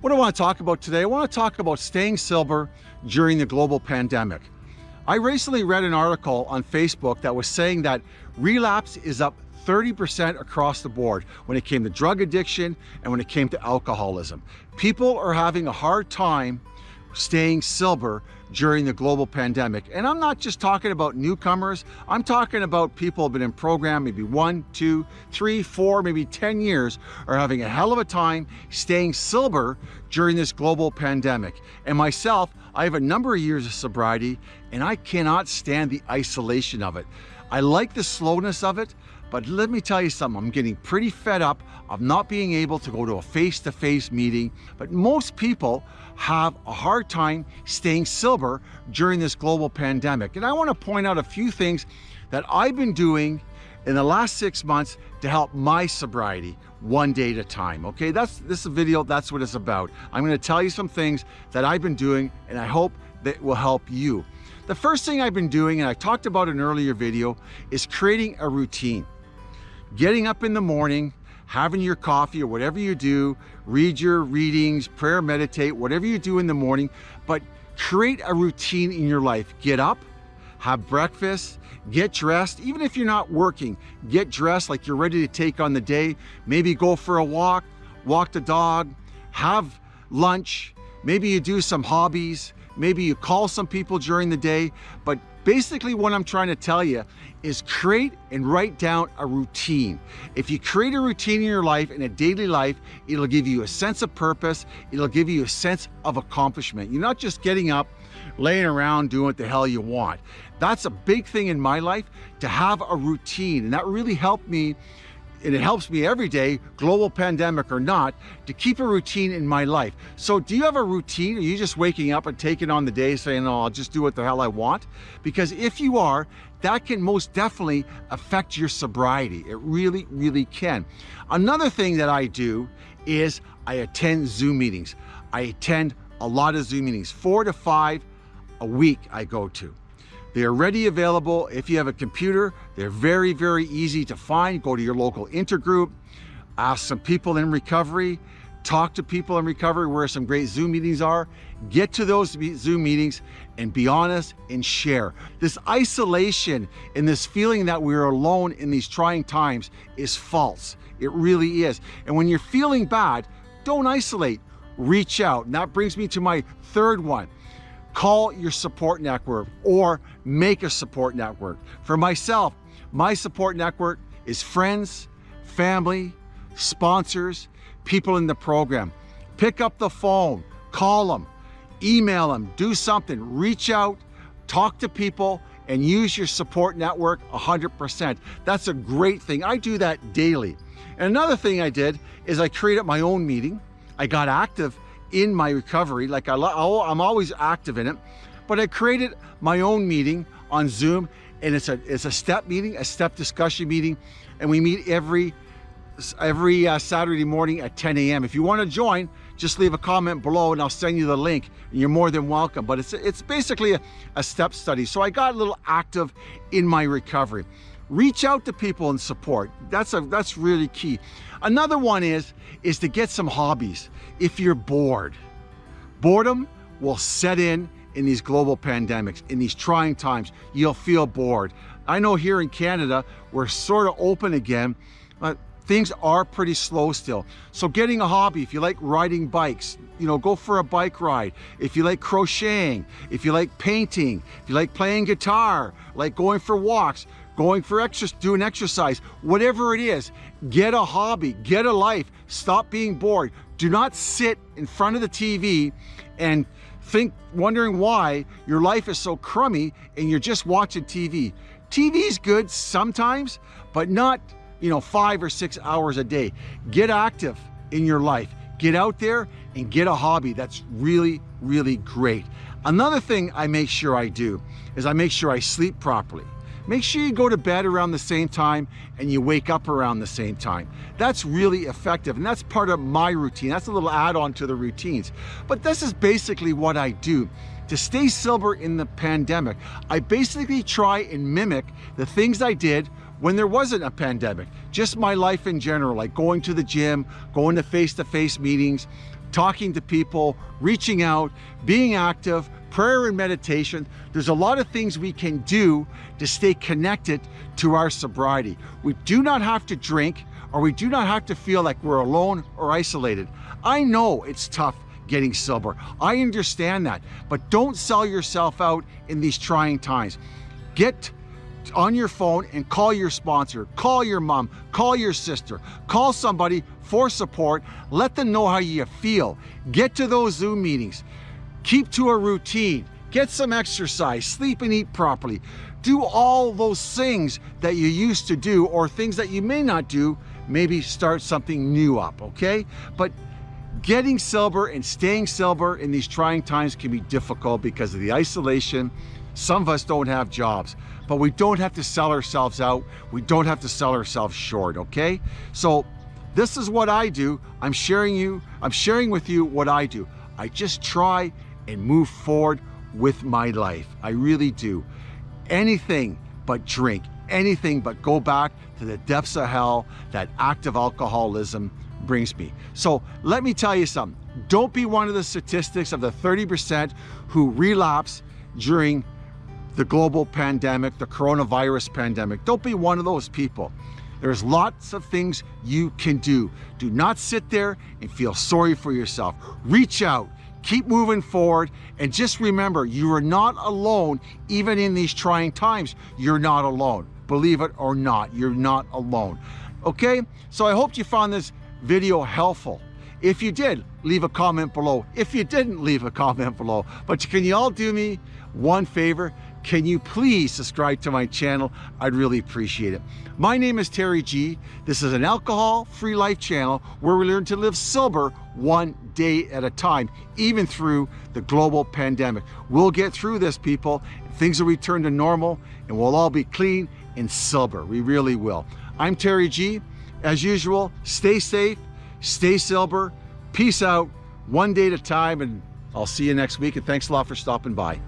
What I want to talk about today, I want to talk about staying sober during the global pandemic. I recently read an article on Facebook that was saying that relapse is up 30% across the board when it came to drug addiction and when it came to alcoholism. People are having a hard time staying sober during the global pandemic. And I'm not just talking about newcomers, I'm talking about people who have been in program maybe one, two, three, four, maybe 10 years are having a hell of a time staying sober during this global pandemic. And myself, I have a number of years of sobriety and I cannot stand the isolation of it. I like the slowness of it, but let me tell you something, I'm getting pretty fed up of not being able to go to a face-to-face -face meeting, but most people have a hard time staying sober during this global pandemic. And I wanna point out a few things that I've been doing in the last six months to help my sobriety one day at a time, okay? That's This video, that's what it's about. I'm gonna tell you some things that I've been doing and I hope that will help you. The first thing I've been doing, and I talked about in an earlier video, is creating a routine getting up in the morning, having your coffee or whatever you do, read your readings, prayer, meditate, whatever you do in the morning, but create a routine in your life. Get up, have breakfast, get dressed, even if you're not working, get dressed like you're ready to take on the day. Maybe go for a walk, walk the dog, have lunch, maybe you do some hobbies, maybe you call some people during the day, but basically what I'm trying to tell you is create and write down a routine. If you create a routine in your life, in a daily life, it'll give you a sense of purpose. It'll give you a sense of accomplishment. You're not just getting up, laying around doing what the hell you want. That's a big thing in my life, to have a routine. And that really helped me and it helps me every day, global pandemic or not, to keep a routine in my life. So do you have a routine? Are you just waking up and taking on the day saying, oh, I'll just do what the hell I want? Because if you are, that can most definitely affect your sobriety. It really, really can. Another thing that I do is I attend Zoom meetings. I attend a lot of Zoom meetings, four to five a week I go to. They are ready available. If you have a computer, they're very, very easy to find. Go to your local intergroup, ask some people in recovery, talk to people in recovery where some great Zoom meetings are, get to those Zoom meetings and be honest and share. This isolation and this feeling that we're alone in these trying times is false. It really is. And when you're feeling bad, don't isolate, reach out. And that brings me to my third one. Call your support network or make a support network. For myself, my support network is friends, family, sponsors, people in the program. Pick up the phone, call them, email them, do something, reach out, talk to people, and use your support network 100%. That's a great thing. I do that daily. And another thing I did is I created my own meeting. I got active in my recovery. Like I, I'm always active in it, but I created my own meeting on Zoom and it's a, it's a step meeting, a step discussion meeting. And we meet every, every uh, Saturday morning at 10 a.m. If you want to join, just leave a comment below and I'll send you the link. And you're more than welcome. But it's, it's basically a, a step study. So I got a little active in my recovery. Reach out to people and support. That's, a, that's really key. Another one is, is to get some hobbies. If you're bored, boredom will set in in these global pandemics, in these trying times, you'll feel bored. I know here in Canada, we're sort of open again, but things are pretty slow still. So getting a hobby, if you like riding bikes, you know, go for a bike ride. If you like crocheting, if you like painting, if you like playing guitar, like going for walks, going for exercise, doing exercise, whatever it is, get a hobby, get a life, stop being bored. Do not sit in front of the TV and think, wondering why your life is so crummy and you're just watching TV. TV is good sometimes, but not, you know, five or six hours a day. Get active in your life. Get out there and get a hobby that's really, really great. Another thing I make sure I do is I make sure I sleep properly. Make sure you go to bed around the same time and you wake up around the same time. That's really effective and that's part of my routine. That's a little add-on to the routines. But this is basically what I do. To stay sober in the pandemic, I basically try and mimic the things I did when there wasn't a pandemic, just my life in general, like going to the gym, going to face-to-face -face meetings, talking to people, reaching out, being active, prayer and meditation. There's a lot of things we can do to stay connected to our sobriety. We do not have to drink or we do not have to feel like we're alone or isolated. I know it's tough getting sober. I understand that, but don't sell yourself out in these trying times. Get on your phone and call your sponsor, call your mom, call your sister, call somebody for support, let them know how you feel. Get to those Zoom meetings, keep to a routine, get some exercise, sleep and eat properly. Do all those things that you used to do or things that you may not do, maybe start something new up, okay? But getting sober and staying sober in these trying times can be difficult because of the isolation. Some of us don't have jobs, but we don't have to sell ourselves out. We don't have to sell ourselves short, okay? So this is what I do. I'm sharing you, I'm sharing with you what I do. I just try and move forward with my life. I really do. Anything but drink, anything but go back to the depths of hell that active alcoholism brings me. So let me tell you something. Don't be one of the statistics of the 30% who relapse during the global pandemic, the coronavirus pandemic. Don't be one of those people. There's lots of things you can do. Do not sit there and feel sorry for yourself. Reach out, keep moving forward, and just remember, you are not alone even in these trying times. You're not alone. Believe it or not, you're not alone. Okay, so I hope you found this video helpful. If you did, leave a comment below. If you didn't, leave a comment below. But can you all do me one favor? Can you please subscribe to my channel? I'd really appreciate it. My name is Terry G. This is an alcohol-free life channel where we learn to live sober one day at a time, even through the global pandemic. We'll get through this, people. Things will return to normal and we'll all be clean and sober. We really will. I'm Terry G. As usual, stay safe, stay sober, peace out, one day at a time, and I'll see you next week. And thanks a lot for stopping by.